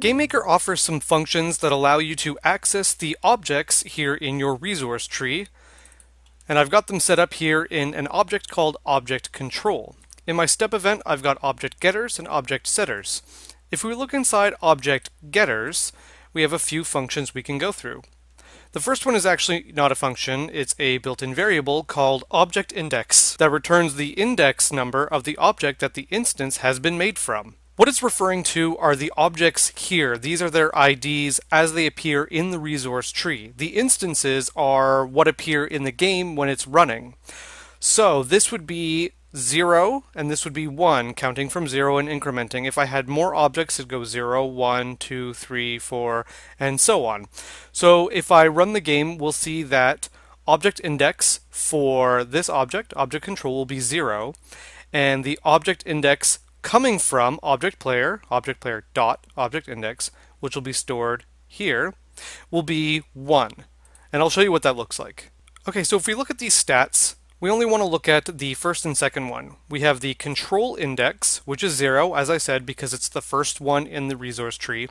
GameMaker offers some functions that allow you to access the objects here in your resource tree. And I've got them set up here in an object called Object Control. In my step event, I've got object getters and object setters. If we look inside object getters, we have a few functions we can go through. The first one is actually not a function, it's a built-in variable called object index that returns the index number of the object that the instance has been made from. What it's referring to are the objects here. These are their IDs as they appear in the resource tree. The instances are what appear in the game when it's running. So this would be 0 and this would be 1 counting from 0 and incrementing. If I had more objects it'd go 0, 1, 2, 3, 4 and so on. So if I run the game we'll see that object index for this object, object control will be 0 and the object index coming from object player, object player dot object index, which will be stored here, will be 1. And I'll show you what that looks like. Okay, so if we look at these stats, we only want to look at the first and second one. We have the control index, which is 0, as I said, because it's the first one in the resource tree.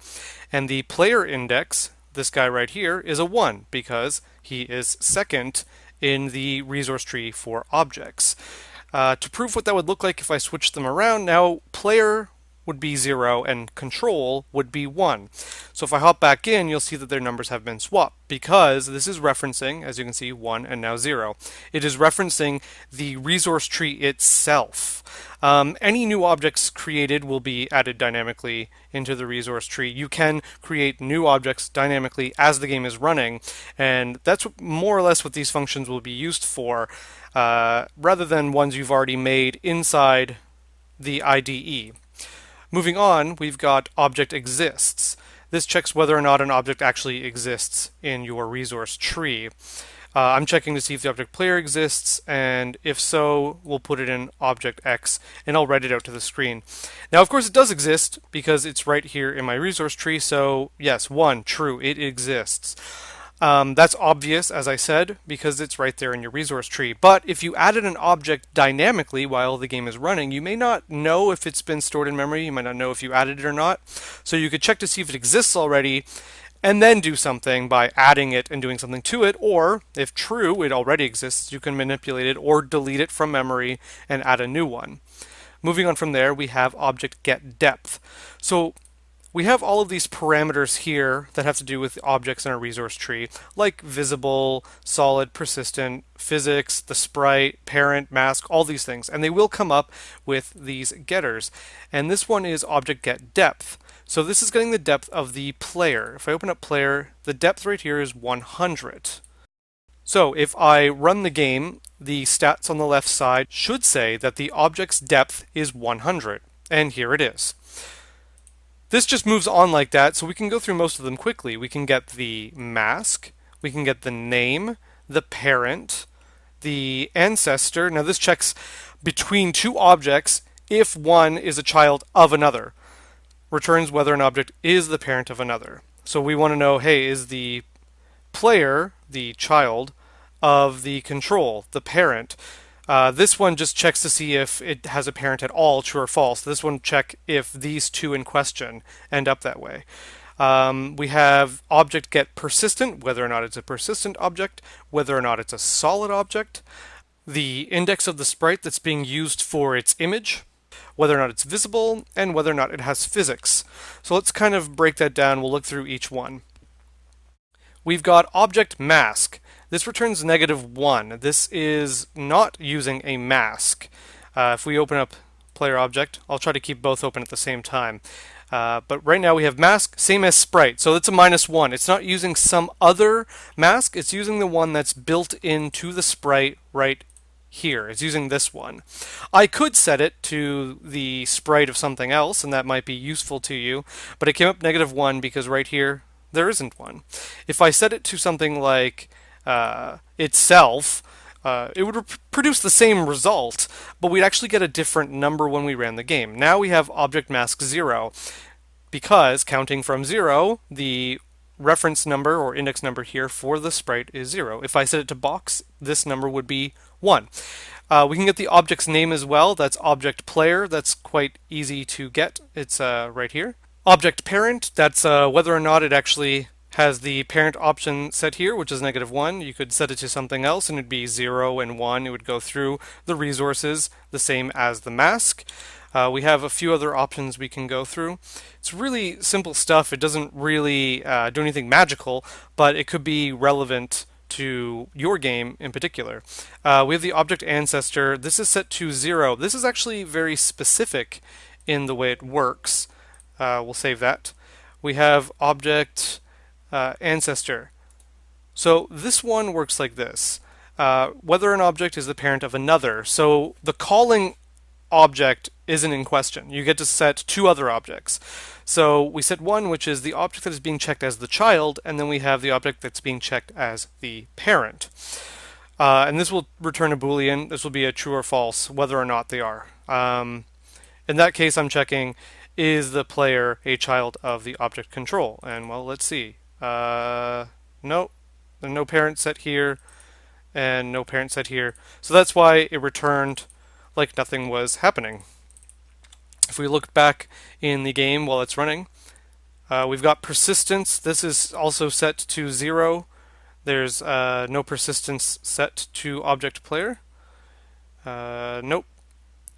And the player index, this guy right here, is a 1, because he is second in the resource tree for objects. Uh, to prove what that would look like if I switched them around, now player would be 0 and control would be 1. So if I hop back in, you'll see that their numbers have been swapped because this is referencing, as you can see, 1 and now 0. It is referencing the resource tree itself. Um, any new objects created will be added dynamically into the resource tree. You can create new objects dynamically as the game is running, and that's more or less what these functions will be used for, uh, rather than ones you've already made inside the IDE. Moving on, we've got object exists. This checks whether or not an object actually exists in your resource tree. Uh, I'm checking to see if the object player exists, and if so, we'll put it in object X, and I'll write it out to the screen. Now, of course, it does exist because it's right here in my resource tree, so yes, one, true, it exists. Um, that's obvious, as I said, because it's right there in your resource tree. But if you added an object dynamically while the game is running, you may not know if it's been stored in memory. You might not know if you added it or not. So you could check to see if it exists already and then do something by adding it and doing something to it. Or if true, it already exists, you can manipulate it or delete it from memory and add a new one. Moving on from there, we have object get depth. So we have all of these parameters here that have to do with objects in our resource tree, like visible, solid, persistent, physics, the sprite, parent, mask, all these things. And they will come up with these getters. And this one is object get depth. So this is getting the depth of the player. If I open up player, the depth right here is 100. So if I run the game, the stats on the left side should say that the object's depth is 100. And here it is. This just moves on like that, so we can go through most of them quickly. We can get the mask, we can get the name, the parent, the ancestor. Now this checks between two objects if one is a child of another. Returns whether an object is the parent of another. So we want to know, hey, is the player, the child, of the control, the parent? Uh, this one just checks to see if it has a parent at all, true or false. This one check if these two in question end up that way. Um, we have object get persistent, whether or not it's a persistent object, whether or not it's a solid object, the index of the sprite that's being used for its image, whether or not it's visible, and whether or not it has physics. So let's kind of break that down. We'll look through each one. We've got object mask. This returns negative 1. This is not using a mask. Uh, if we open up player object, I'll try to keep both open at the same time. Uh, but right now we have mask, same as sprite, so it's a minus one. It's not using some other mask, it's using the one that's built into the sprite right here. It's using this one. I could set it to the sprite of something else, and that might be useful to you, but it came up negative one because right here there isn't one. If I set it to something like uh, itself, uh, it would produce the same result, but we'd actually get a different number when we ran the game. Now we have object mask 0, because counting from 0, the reference number or index number here for the sprite is 0. If I set it to box, this number would be 1. Uh, we can get the object's name as well. That's object player. That's quite easy to get. It's uh, right here. Object parent, that's uh, whether or not it actually has the parent option set here, which is negative 1. You could set it to something else and it'd be 0 and 1. It would go through the resources the same as the mask. Uh, we have a few other options we can go through. It's really simple stuff. It doesn't really uh, do anything magical, but it could be relevant to your game in particular. Uh, we have the object ancestor. This is set to 0. This is actually very specific in the way it works. Uh, we'll save that. We have object uh, ancestor. So this one works like this. Uh, whether an object is the parent of another. So the calling object isn't in question. You get to set two other objects. So we set one, which is the object that is being checked as the child, and then we have the object that's being checked as the parent. Uh, and this will return a boolean. This will be a true or false, whether or not they are. Um, in that case, I'm checking, is the player a child of the object control? And well, let's see. Uh, no, no parent set here, and no parent set here. So that's why it returned like nothing was happening. If we look back in the game while it's running, uh, we've got persistence. This is also set to zero. There's uh, no persistence set to object player. Uh, nope.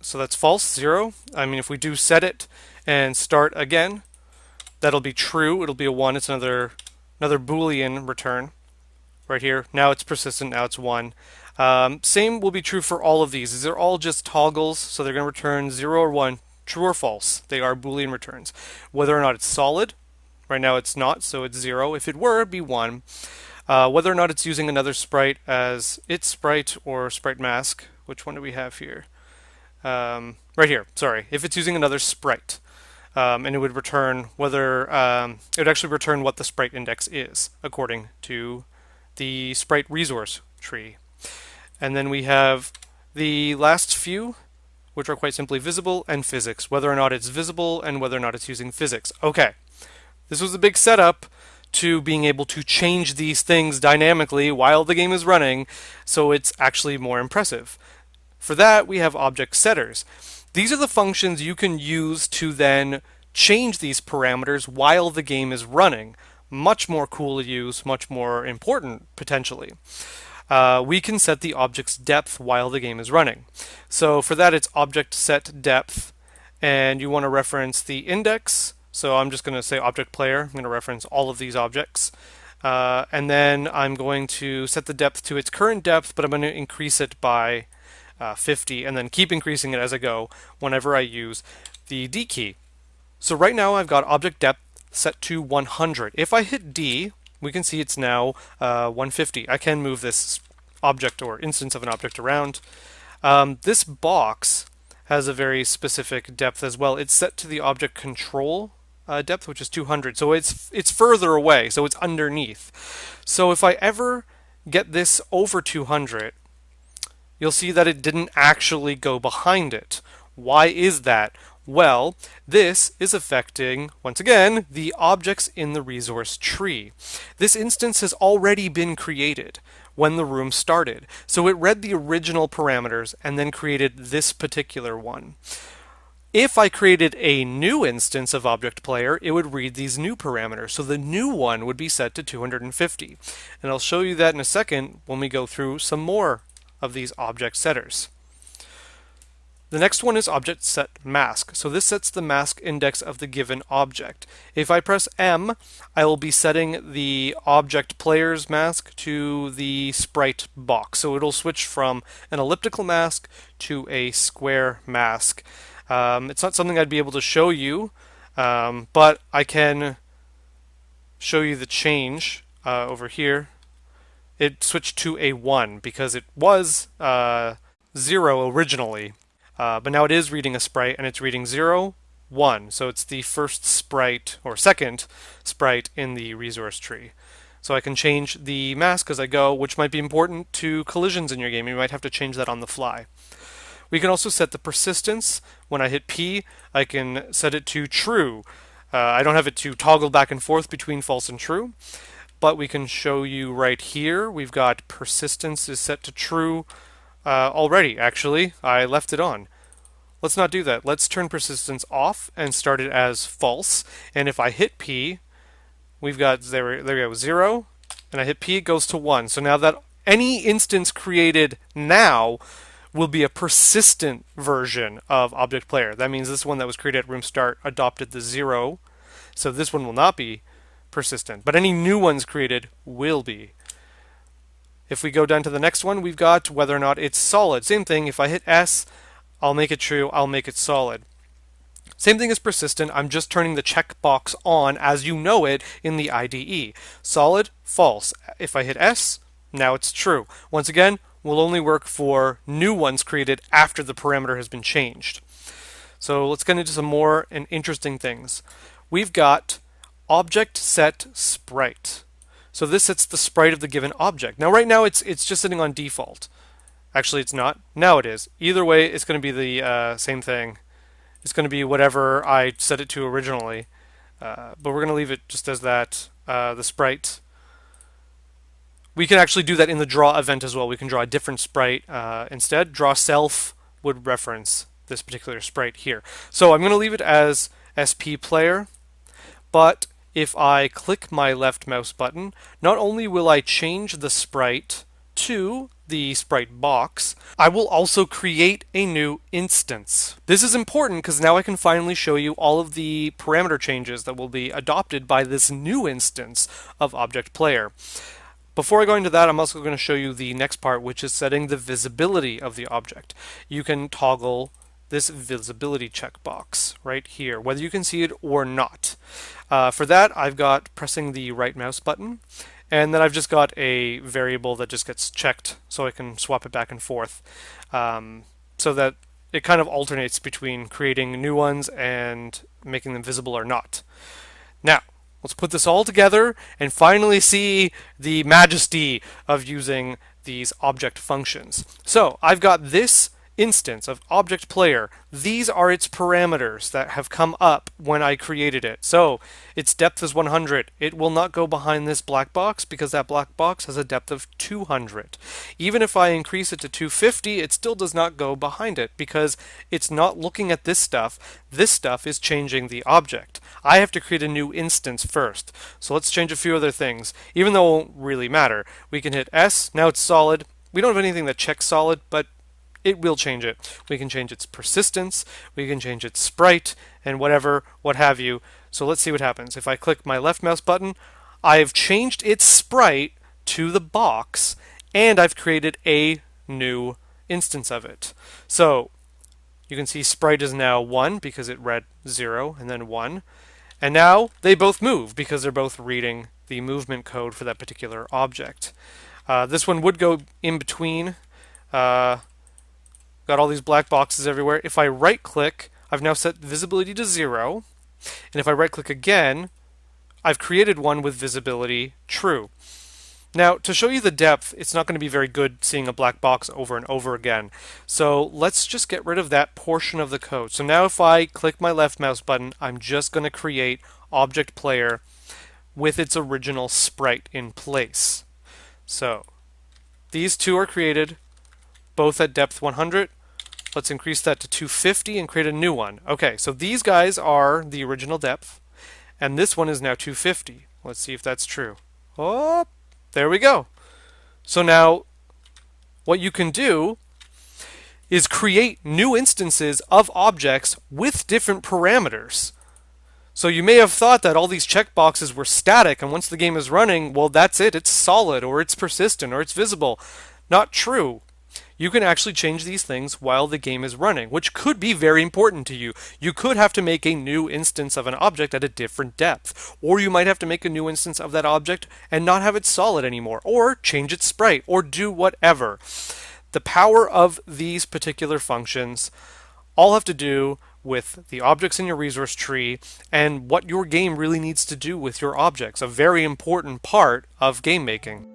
So that's false, zero. I mean, if we do set it and start again, that'll be true. It'll be a one. It's another another Boolean return right here. Now it's persistent. Now it's one. Um, same will be true for all of these. These are all just toggles, so they're going to return 0 or 1, true or false. They are Boolean returns. Whether or not it's solid, right now it's not, so it's 0. If it were, it'd be 1. Uh, whether or not it's using another sprite as its sprite or sprite mask, which one do we have here? Um, right here, sorry. If it's using another sprite, um, and it would return whether, um, it would actually return what the sprite index is, according to the sprite resource tree. And then we have the last few, which are quite simply visible and physics, whether or not it's visible and whether or not it's using physics. Okay, this was a big setup to being able to change these things dynamically while the game is running, so it's actually more impressive. For that, we have object setters. These are the functions you can use to then change these parameters while the game is running. Much more cool to use, much more important, potentially uh, we can set the object's depth while the game is running. So for that, it's object set depth, and you want to reference the index. So I'm just going to say object player. I'm going to reference all of these objects. Uh, and then I'm going to set the depth to its current depth, but I'm going to increase it by uh, 50 and then keep increasing it as I go whenever I use the D key. So right now I've got object depth set to 100. If I hit D, we can see it's now uh, 150. I can move this object or instance of an object around. Um, this box has a very specific depth as well. It's set to the object control uh, depth, which is 200. So it's it's further away, so it's underneath. So if I ever get this over 200, you'll see that it didn't actually go behind it. Why is that? Well, this is affecting, once again, the objects in the resource tree. This instance has already been created when the room started. So it read the original parameters and then created this particular one. If I created a new instance of object player, it would read these new parameters. So the new one would be set to 250. And I'll show you that in a second when we go through some more of these object setters. The next one is object set mask. So this sets the mask index of the given object. If I press M, I will be setting the object player's mask to the sprite box. So it'll switch from an elliptical mask to a square mask. Um, it's not something I'd be able to show you, um, but I can show you the change uh, over here. It switched to a 1 because it was uh, 0 originally. Uh, but now it is reading a sprite and it's reading 0, 1. So it's the first sprite or second sprite in the resource tree. So I can change the mask as I go, which might be important to collisions in your game. You might have to change that on the fly. We can also set the persistence. When I hit P, I can set it to true. Uh, I don't have it to toggle back and forth between false and true, but we can show you right here. We've got persistence is set to true uh, already, actually. I left it on. let's not do that. Let's turn persistence off and start it as false. And if I hit P, we've got, there, there we go, 0, and I hit P, it goes to 1. So now that any instance created now will be a persistent version of object player. That means this one that was created at room start adopted the 0, so this one will not be persistent. But any new ones created will be. If we go down to the next one, we've got whether or not it's solid. Same thing, if I hit S, I'll make it true, I'll make it solid. Same thing as persistent, I'm just turning the checkbox on as you know it in the IDE. Solid, false. If I hit S, now it's true. Once again, will only work for new ones created after the parameter has been changed. So let's get into some more and interesting things. We've got object set sprite. So this sets the sprite of the given object. Now right now it's it's just sitting on default. Actually it's not. Now it is. Either way it's going to be the uh, same thing. It's going to be whatever I set it to originally. Uh, but we're going to leave it just as that, uh, the sprite. We can actually do that in the draw event as well. We can draw a different sprite uh, instead. Draw self would reference this particular sprite here. So I'm going to leave it as SP player, but if I click my left mouse button, not only will I change the sprite to the sprite box, I will also create a new instance. This is important because now I can finally show you all of the parameter changes that will be adopted by this new instance of Object Player. Before I go into that, I'm also going to show you the next part, which is setting the visibility of the object. You can toggle this visibility checkbox right here, whether you can see it or not. Uh, for that, I've got pressing the right mouse button, and then I've just got a variable that just gets checked so I can swap it back and forth um, so that it kind of alternates between creating new ones and making them visible or not. Now, let's put this all together and finally see the majesty of using these object functions. So I've got this instance of object player, these are its parameters that have come up when I created it. So its depth is 100. It will not go behind this black box because that black box has a depth of 200. Even if I increase it to 250, it still does not go behind it because it's not looking at this stuff. This stuff is changing the object. I have to create a new instance first. So let's change a few other things. Even though it won't really matter. We can hit S, now it's solid. We don't have anything that checks solid, but it will change it. We can change its persistence, we can change its sprite, and whatever, what have you. So let's see what happens. If I click my left mouse button, I've changed its sprite to the box, and I've created a new instance of it. So you can see sprite is now 1 because it read 0 and then 1. And now they both move because they're both reading the movement code for that particular object. Uh, this one would go in between uh, Got all these black boxes everywhere. If I right click, I've now set visibility to zero. And if I right click again, I've created one with visibility true. Now, to show you the depth, it's not going to be very good seeing a black box over and over again. So let's just get rid of that portion of the code. So now if I click my left mouse button, I'm just going to create object player with its original sprite in place. So these two are created both at depth 100 Let's increase that to 250 and create a new one. Okay, so these guys are the original depth, and this one is now 250. Let's see if that's true. Oh, there we go. So now, what you can do is create new instances of objects with different parameters. So you may have thought that all these checkboxes were static, and once the game is running, well, that's it. It's solid, or it's persistent, or it's visible. Not true you can actually change these things while the game is running, which could be very important to you. You could have to make a new instance of an object at a different depth, or you might have to make a new instance of that object and not have it solid anymore, or change its sprite, or do whatever. The power of these particular functions all have to do with the objects in your resource tree and what your game really needs to do with your objects, a very important part of game making.